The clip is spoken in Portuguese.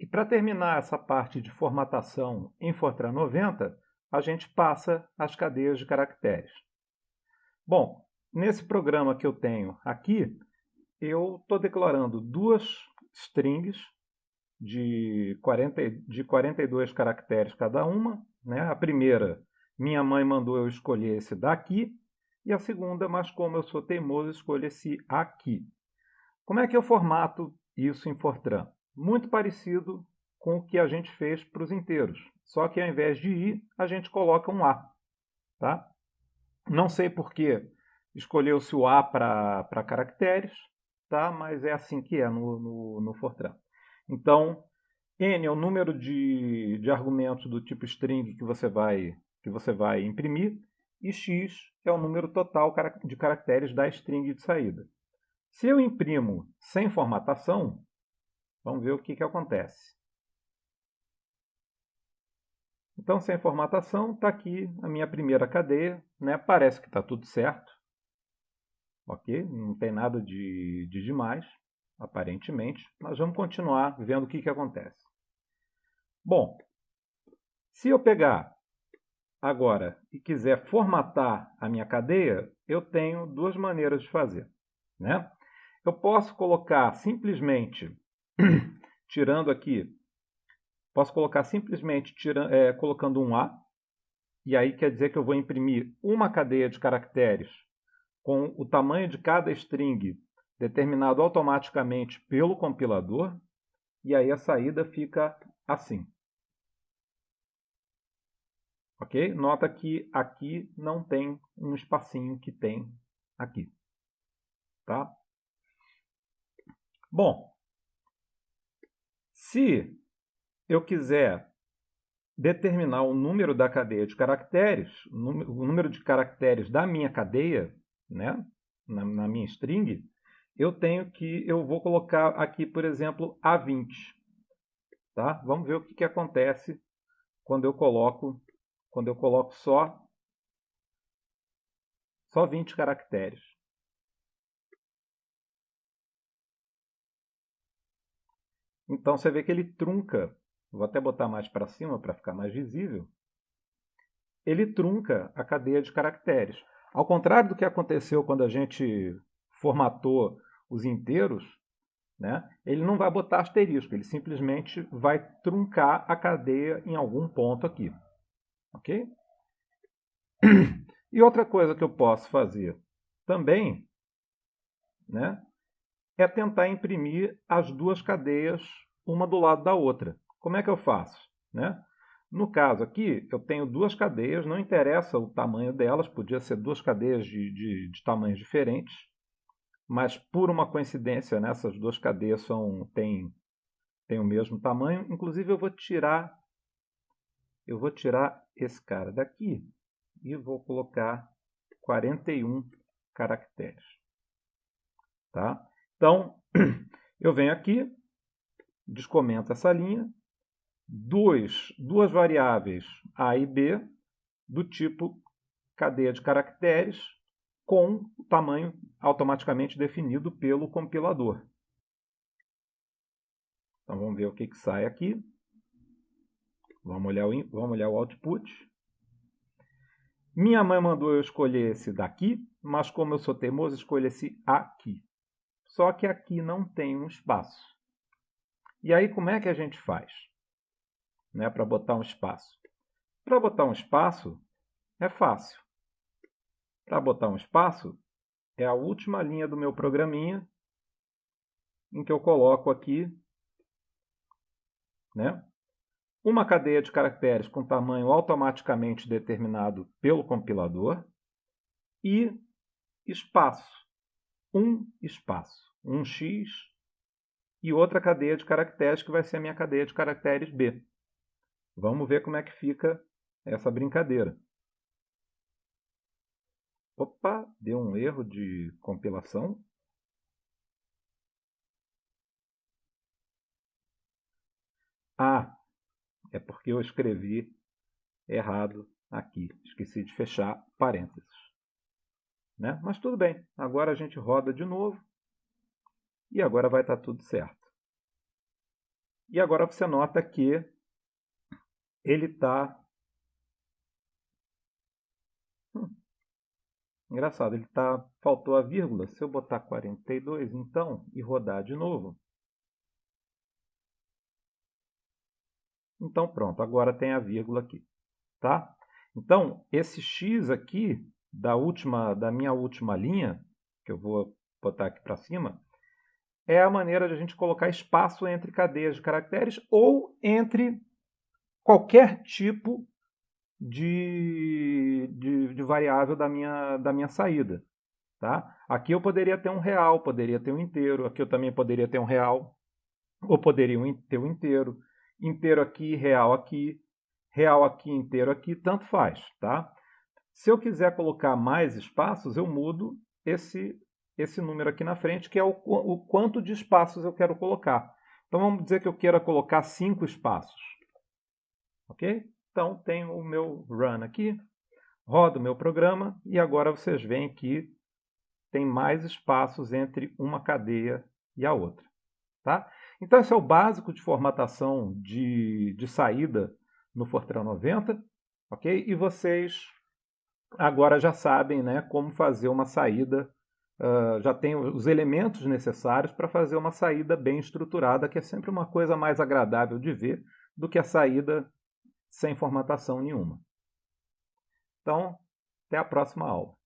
E para terminar essa parte de formatação em Fortran 90, a gente passa as cadeias de caracteres. Bom, nesse programa que eu tenho aqui, eu estou declarando duas strings de, 40, de 42 caracteres cada uma. Né? A primeira, minha mãe mandou eu escolher esse daqui, e a segunda, mas como eu sou teimoso, escolho esse aqui. Como é que eu formato isso em Fortran? Muito parecido com o que a gente fez para os inteiros, só que ao invés de i, a gente coloca um a. Tá? Não sei por que escolheu-se o a para caracteres, tá? mas é assim que é no, no, no Fortran. Então, n é o número de, de argumentos do tipo string que você vai, que você vai imprimir, e x é o número total de caracteres da string de saída. Se eu imprimo sem formatação, vamos ver o que, que acontece. Então, sem formatação, está aqui a minha primeira cadeia. Né? Parece que está tudo certo. Ok? Não tem nada de, de demais, aparentemente. Mas vamos continuar vendo o que, que acontece. Bom, se eu pegar agora e quiser formatar a minha cadeia, eu tenho duas maneiras de fazer. Né? Eu posso colocar simplesmente, tirando aqui, posso colocar simplesmente tirando, é, colocando um A, e aí quer dizer que eu vou imprimir uma cadeia de caracteres com o tamanho de cada string determinado automaticamente pelo compilador, e aí a saída fica assim. Ok? Nota que aqui não tem um espacinho que tem aqui. Tá? Bom, se eu quiser determinar o número da cadeia de caracteres, o número de caracteres da minha cadeia, né, na, na minha string, eu tenho que, eu vou colocar aqui, por exemplo, A20. Tá? Vamos ver o que, que acontece quando eu coloco quando eu coloco só, só 20 caracteres. Então você vê que ele trunca, vou até botar mais para cima para ficar mais visível, ele trunca a cadeia de caracteres. Ao contrário do que aconteceu quando a gente formatou os inteiros, né, ele não vai botar asterisco, ele simplesmente vai truncar a cadeia em algum ponto aqui. Ok? E outra coisa que eu posso fazer também né, é tentar imprimir as duas cadeias uma do lado da outra. Como é que eu faço? Né? No caso aqui, eu tenho duas cadeias, não interessa o tamanho delas, podia ser duas cadeias de, de, de tamanhos diferentes, mas por uma coincidência, né, essas duas cadeias são, têm, têm o mesmo tamanho. Inclusive, eu vou tirar eu vou tirar esse cara daqui e vou colocar 41 caracteres. Tá? Então, eu venho aqui, descomento essa linha, dois, duas variáveis A e B do tipo cadeia de caracteres com o tamanho automaticamente definido pelo compilador. Então vamos ver o que, que sai aqui. Vamos olhar o, vamos olhar o output. Minha mãe mandou eu escolher esse daqui, mas como eu sou teimoso, escolho esse aqui. Só que aqui não tem um espaço. E aí como é que a gente faz? Né, Para botar um espaço. Para botar um espaço é fácil. Para botar um espaço é a última linha do meu programinha em que eu coloco aqui né, uma cadeia de caracteres com tamanho automaticamente determinado pelo compilador e espaço, um espaço, um x e outra cadeia de caracteres que vai ser a minha cadeia de caracteres b. Vamos ver como é que fica essa brincadeira. Opa, deu um erro de compilação. Ah, é porque eu escrevi errado aqui. Esqueci de fechar parênteses. Né? Mas tudo bem, agora a gente roda de novo e agora vai estar tudo certo. E agora você nota que ele está... Hum. Engraçado, ele tá... faltou a vírgula. Se eu botar 42, então, e rodar de novo, Então, pronto, agora tem a vírgula aqui. Tá? Então, esse x aqui, da, última, da minha última linha, que eu vou botar aqui para cima, é a maneira de a gente colocar espaço entre cadeias de caracteres ou entre qualquer tipo de, de, de, variável da minha, da minha saída. Tá? Aqui eu poderia ter um real, poderia ter um inteiro, aqui eu também poderia ter um real, ou poderia ter um inteiro inteiro aqui, real aqui, real aqui, inteiro aqui, tanto faz, tá? Se eu quiser colocar mais espaços, eu mudo esse, esse número aqui na frente, que é o, o quanto de espaços eu quero colocar. Então, vamos dizer que eu queira colocar cinco espaços. Ok? Então, tenho o meu run aqui, rodo o meu programa, e agora vocês veem que tem mais espaços entre uma cadeia e a outra. Tá? Então, esse é o básico de formatação de, de saída no Fortran 90, ok? E vocês agora já sabem né, como fazer uma saída, uh, já tem os elementos necessários para fazer uma saída bem estruturada, que é sempre uma coisa mais agradável de ver do que a saída sem formatação nenhuma. Então, até a próxima aula.